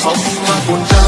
Salla bunca